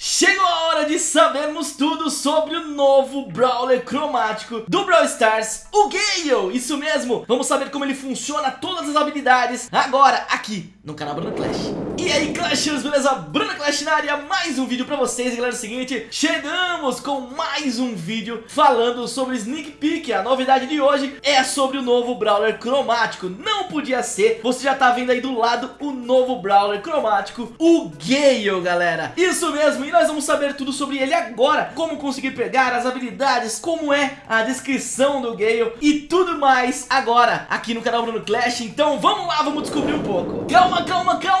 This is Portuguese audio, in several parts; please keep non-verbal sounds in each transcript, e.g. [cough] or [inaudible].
Chegou a hora de sabermos tudo sobre o novo Brawler cromático do Brawl Stars, o Gale! Isso mesmo! Vamos saber como ele funciona, todas as habilidades, agora aqui no canal Bruno Clash. E aí Clashers, beleza? Bruno Clash na área, mais um vídeo pra vocês, e galera, é o seguinte, chegamos com mais um vídeo falando sobre Sneak Peek, a novidade de hoje é sobre o novo Brawler cromático, não podia ser, você já tá vendo aí do lado o novo Brawler cromático, o Gale, galera. Isso mesmo, e nós vamos saber tudo sobre ele agora, como conseguir pegar as habilidades, como é a descrição do Gale e tudo mais agora aqui no canal Bruno Clash, então vamos lá, vamos descobrir um pouco. Calma, calma, calma,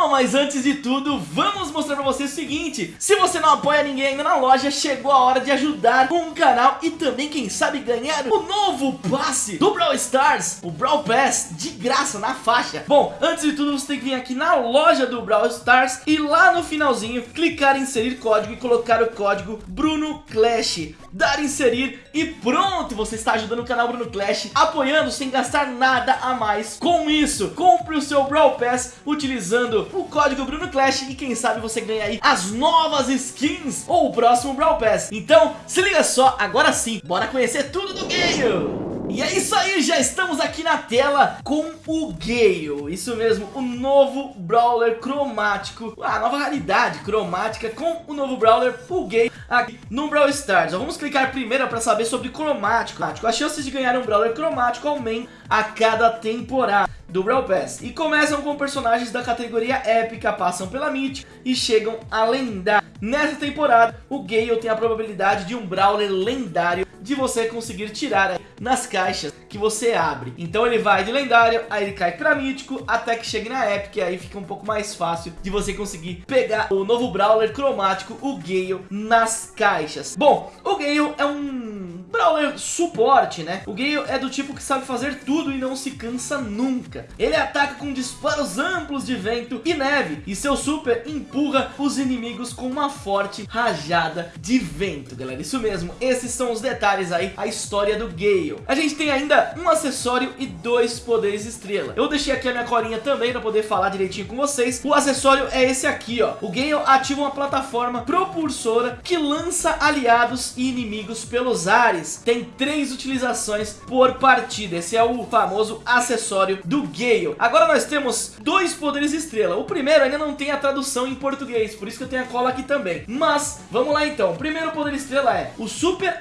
calma, mas antes de tudo, vamos mostrar pra vocês o seguinte, se você não apoia ninguém ainda na loja, chegou a hora de ajudar com o canal e também, quem sabe, ganhar o novo passe do Brawl Stars, o Brawl Pass, de graça, na faixa. Bom, antes de tudo, você tem que vir aqui na loja do Brawl Stars e lá no finalzinho, clicar em inserir código e colocar o código Bruno Clash. Dar inserir e pronto, você está ajudando o canal Bruno Clash, apoiando sem gastar nada a mais. Com isso, compre o seu Brawl Pass utilizando o código Bruno Clash e quem sabe você ganha aí as novas skins ou o próximo Brawl Pass. Então, se liga só, agora sim, bora conhecer tudo do game! E é isso aí, já estamos aqui na tela com o Gale, isso mesmo, o novo Brawler cromático, a nova realidade cromática com o novo Brawler, o Gale, aqui no Brawl Stars. Vamos clicar primeiro para saber sobre cromático. As chances de ganhar um Brawler cromático aumentam a cada temporada do Brawl Pass. E começam com personagens da categoria épica, passam pela Myth e chegam a lendária. Nessa temporada, o Gale tem a probabilidade de um Brawler lendário de você conseguir tirar nas caixas que você abre. Então ele vai de lendário, aí ele cai pra mítico, até que chegue na Epic, aí fica um pouco mais fácil de você conseguir pegar o novo Brawler cromático, o Gale, nas caixas. Bom, o Gale é um Brawler suporte, né? O Gale é do tipo que sabe fazer tudo e não se cansa nunca. Ele ataca com disparos amplos de vento e neve, e seu super empurra os inimigos com uma forte rajada de vento, galera. Isso mesmo, esses são os detalhes aí, a história do Gale. A gente tem ainda um acessório e dois poderes estrela. Eu deixei aqui a minha colinha também para poder falar direitinho com vocês. O acessório é esse aqui, ó. O Gale ativa uma plataforma propulsora que lança aliados e inimigos pelos ares. Tem três utilizações por partida. Esse é o famoso acessório do Gale. Agora nós temos dois poderes estrela. O primeiro ainda não tem a tradução em português, por isso que eu tenho a cola aqui também. Mas, vamos lá então. O primeiro poder estrela é o Super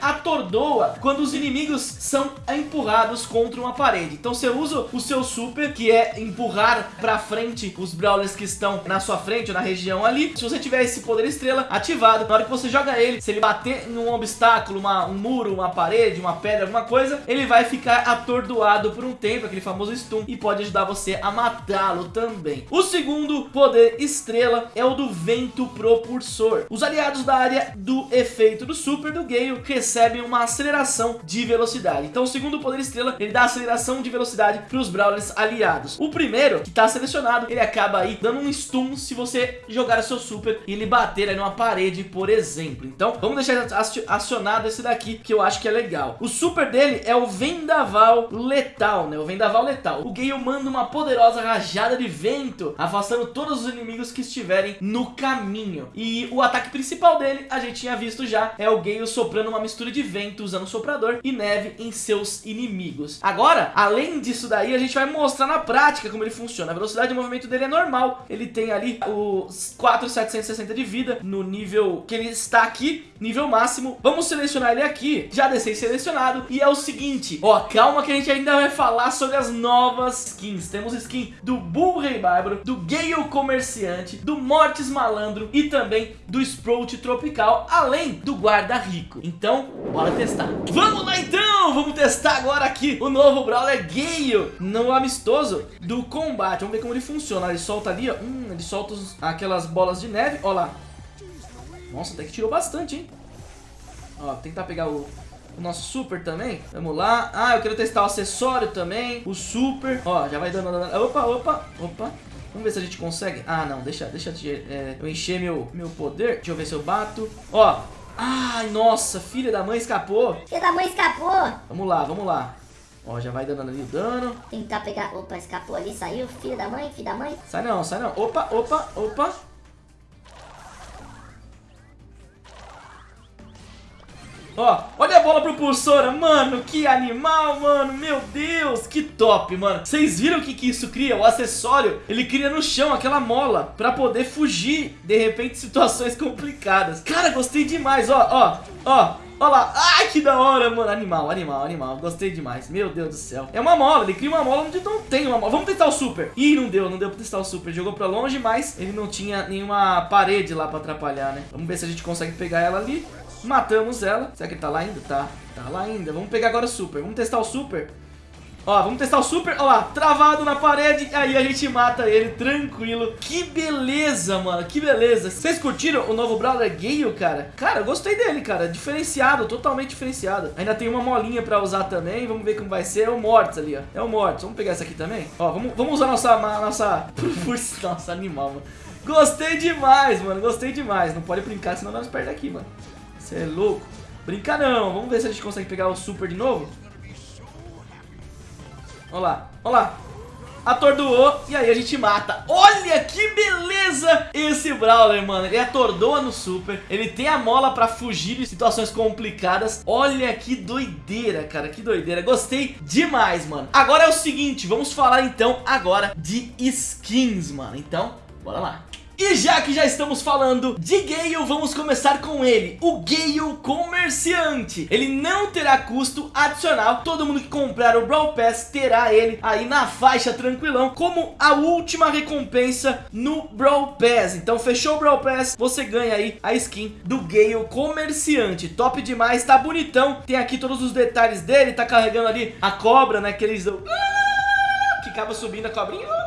Atordoa quando os inimigos são empurrados contra uma parede. Então você usa o seu super, que é empurrar pra frente os brawlers que estão na sua frente ou na região ali. Se você tiver esse poder estrela ativado, na hora que você joga ele, se ele bater em um obstáculo, uma, um muro, uma parede, uma pedra, alguma coisa, ele vai ficar atordoado por um tempo, aquele famoso stun, e pode ajudar você a matá-lo também. O segundo poder estrela é o do vento propulsor. Os aliados da área do efeito do super do Gale recebem uma aceleração de velocidade. Então o segundo poder estrela, ele dá aceleração de velocidade para os Brawlers aliados. O primeiro, que está selecionado, ele acaba aí dando um stun se você jogar o seu super e ele bater aí numa parede, por exemplo. Então vamos deixar acionado esse daqui, que eu acho que é legal. O super dele é o Vendaval Letal, né? O Vendaval Letal. O Gale manda uma poderosa rajada de vento, afastando todos os inimigos que estiverem no caminho. E o ataque principal dele, a gente tinha visto já, é o Gale soprando uma mistura de vento usando soprador e neve em seus inimigos. Agora, além disso daí, a gente vai mostrar na prática como ele funciona. A velocidade de movimento dele é normal. Ele tem ali os 4,760 de vida no nível que ele está aqui, nível máximo. Vamos selecionar ele aqui. Já descei selecionado. E é o seguinte, ó, calma que a gente ainda vai falar sobre as novas skins. Temos skin do Bull Rei Bárbaro, do Gale Comerciante, do Mortis Malandro e também do Sprout Tropical, além do Guarda Rico. Então, bora testar. Vamos lá então, vamos testar agora aqui o novo Brawler Gale no amistoso do combate. Vamos ver como ele funciona. Ele solta ali, ó, hum, ele solta os, aquelas bolas de neve, ó lá. Nossa, até que tirou bastante, hein? Ó, tentar pegar o, o nosso super também. Vamos lá. Ah, eu quero testar o acessório também. O super. Ó, já vai dando... Opa, opa, opa. Vamos ver se a gente consegue. Ah, não, deixa, deixa é, eu encher meu, meu poder. Deixa eu ver se eu bato. Ó. Ai, nossa, filha da mãe escapou. Filha da mãe escapou. Vamos lá, vamos lá. Ó, já vai dando ali o dano. Tentar pegar... Opa, escapou ali, saiu. Filho da mãe, filho da mãe. Sai não, sai não. Opa, opa, opa. Ó, olha a bola propulsora, mano, que animal, mano, meu Deus, que top, mano. Vocês viram o que, que isso cria? O acessório, ele cria no chão aquela mola pra poder fugir, de repente, [laughs] situações complicadas. Cara, gostei demais, ó, ó, ó. Olha lá, ai que da hora, mano Animal, animal, animal, gostei demais Meu Deus do céu, é uma mola, ele cria uma mola onde não tem uma mola Vamos testar o super Ih, não deu, não deu pra testar o super Jogou pra longe, mas ele não tinha nenhuma parede lá pra atrapalhar, né Vamos ver se a gente consegue pegar ela ali Matamos ela, será que ele tá lá ainda? Tá, tá lá ainda Vamos pegar agora o super, vamos testar o super Ó, vamos testar o super, ó lá, travado na parede, aí a gente mata ele, tranquilo. Que beleza, mano, que beleza. Vocês curtiram o novo Brawler Gale, cara? Cara, eu gostei dele, cara, diferenciado, totalmente diferenciado. Ainda tem uma molinha pra usar também, vamos ver como vai ser. É o Mortis ali, ó, é o Mortis. Vamos pegar essa aqui também? Ó, vamos, vamos usar nossa, nossa, [laughs] nossa animal, mano. Gostei demais, mano, gostei demais. Não pode brincar, senão nós perdemos aqui, mano. Você é louco. Brinca não, vamos ver se a gente consegue pegar o super de novo. Olha lá, olha lá. Atordoou e aí a gente mata. Olha que beleza esse Brawler, mano. Ele atordoa no super. Ele tem a mola pra fugir de situações complicadas. Olha que doideira, cara. Que doideira. Gostei demais, mano. Agora é o seguinte, vamos falar então agora de skins, mano. Então, bora lá. E já que já estamos falando de Gale, vamos começar com ele, o Gale Comerciante. Ele não terá custo adicional, todo mundo que comprar o Brawl Pass terá ele aí na faixa tranquilão, como a última recompensa no Brawl Pass. Então fechou o Brawl Pass, você ganha aí a skin do Gale Comerciante. Top demais, tá bonitão, tem aqui todos os detalhes dele, tá carregando ali a cobra, né, aqueles... Que acaba subindo a cobrinha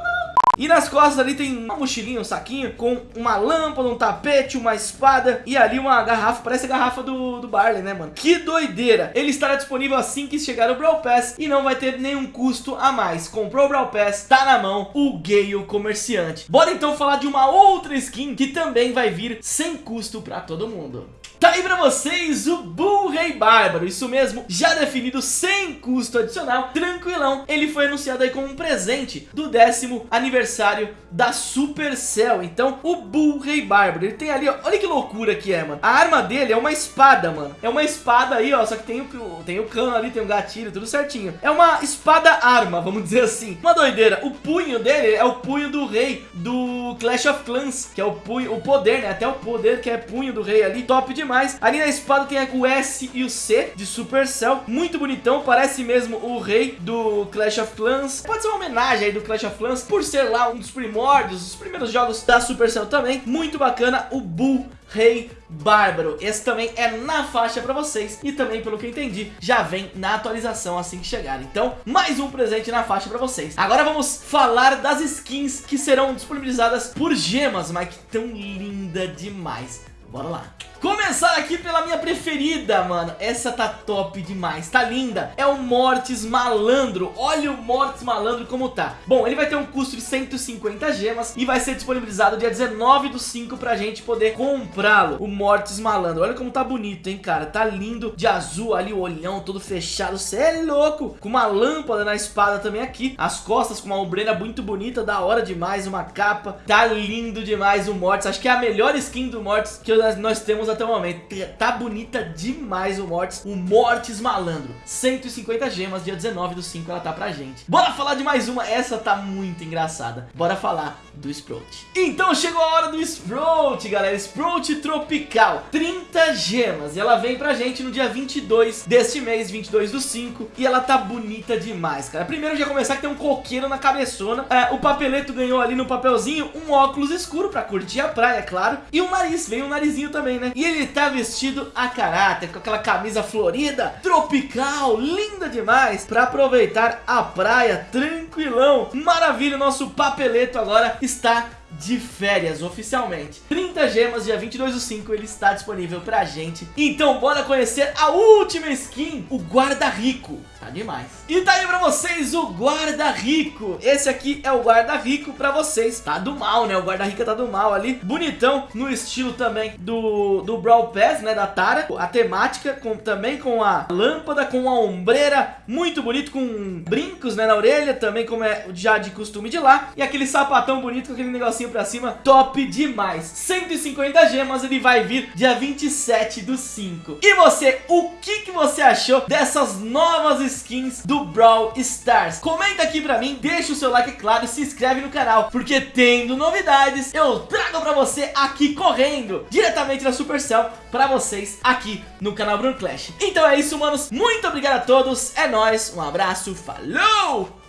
e nas costas ali tem uma mochilinha, um saquinho com uma lâmpada, um tapete, uma espada e ali uma garrafa, parece a garrafa do, do Barley, né, mano? Que doideira! Ele estará disponível assim que chegar o Brawl Pass e não vai ter nenhum custo a mais. Comprou o Brawl Pass, tá na mão o Gale Comerciante. Bora então falar de uma outra skin que também vai vir sem custo pra todo mundo. Tá aí pra vocês o Bull Rei Bárbaro, isso mesmo, já definido sem custo adicional, tranquilão. Ele foi anunciado aí como um presente do décimo aniversário da Supercell. Então, o Bull Rei Bárbaro, ele tem ali, ó, olha que loucura que é, mano. A arma dele é uma espada, mano. É uma espada aí, ó, só que tem o, tem o cano ali, tem o gatilho, tudo certinho. É uma espada-arma, vamos dizer assim. Uma doideira. O punho dele é o punho do rei do Clash of Clans, que é o punho, o poder, né? Até o poder que é punho do rei ali, top demais demais. Ali na espada tem o S e o C de Supercell. Muito bonitão, parece mesmo o rei do Clash of Clans. Pode ser uma homenagem aí do Clash of Clans, por ser lá um dos primórdios, os primeiros jogos da Supercell também. Muito bacana, o Bull Rei Bárbaro. Esse também é na faixa pra vocês e também, pelo que eu entendi, já vem na atualização assim que chegar. Então, mais um presente na faixa pra vocês. Agora vamos falar das skins que serão disponibilizadas por gemas, mas que tão linda demais. Bora lá. Começar aqui pela minha preferida, mano. Essa tá top demais, tá linda. É o Mortis Malandro. Olha o Mortis Malandro como tá. Bom, ele vai ter um custo de 150 gemas e vai ser disponibilizado dia 19 do 5 pra gente poder comprá-lo. O Mortis Malandro. Olha como tá bonito, hein, cara. Tá lindo de azul ali, o olhão todo fechado. Cê é louco. Com uma lâmpada na espada também aqui. As costas com uma ombreira muito bonita, da hora demais. Uma capa. Tá lindo demais o Mortis. Acho que é a melhor skin do Mortis que nós temos até o momento. Tá bonita demais o Mortis. O Mortis Malandro. 150 gemas, dia 19 do 5 ela tá pra gente. Bora falar de mais uma. Essa tá muito engraçada. Bora falar do Sprout. Então chegou a hora do Sprout, galera. Sprout Tropical. 30 gemas. E ela vem pra gente no dia 22 deste mês, 22 do 5. E ela tá bonita demais, cara. Primeiro já começar que tem um coqueiro na cabeçona. É, o papeleto ganhou ali no papelzinho um óculos escuro pra curtir a praia, é claro. E um nariz. Veio um narizinho também, né? E ele tá vestido a caráter, com aquela camisa florida, tropical, linda demais, pra aproveitar a praia tranquilão. Maravilha, nosso papeleto agora está de férias oficialmente. 30 gemas, dia 22 do 5 ele está disponível pra gente. Então bora conhecer a última skin, o guarda-rico Tá demais. E tá aí pra vocês o guarda-rico Esse aqui é o guarda-rico pra vocês. Tá do mal, né? O guarda-rico tá do mal ali. Bonitão, no estilo também do, do Brawl Pass, né? Da Tara. A temática, com, também com a lâmpada, com a ombreira. Muito bonito, com brincos, né? Na orelha, também como é já de costume de lá. E aquele sapatão bonito com aquele negocinho pra cima, top demais. 150 gemas, ele vai vir dia 27 do 5 E você, o que, que você achou dessas novas skins do Brawl Stars? Comenta aqui pra mim, deixa o seu like, claro, se inscreve no canal Porque tendo novidades, eu trago pra você aqui correndo Diretamente da Supercell pra vocês aqui no canal Bruno Clash. Então é isso, manos, muito obrigado a todos, é nóis, um abraço, falou!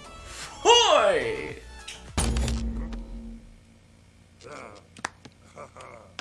Ha ha.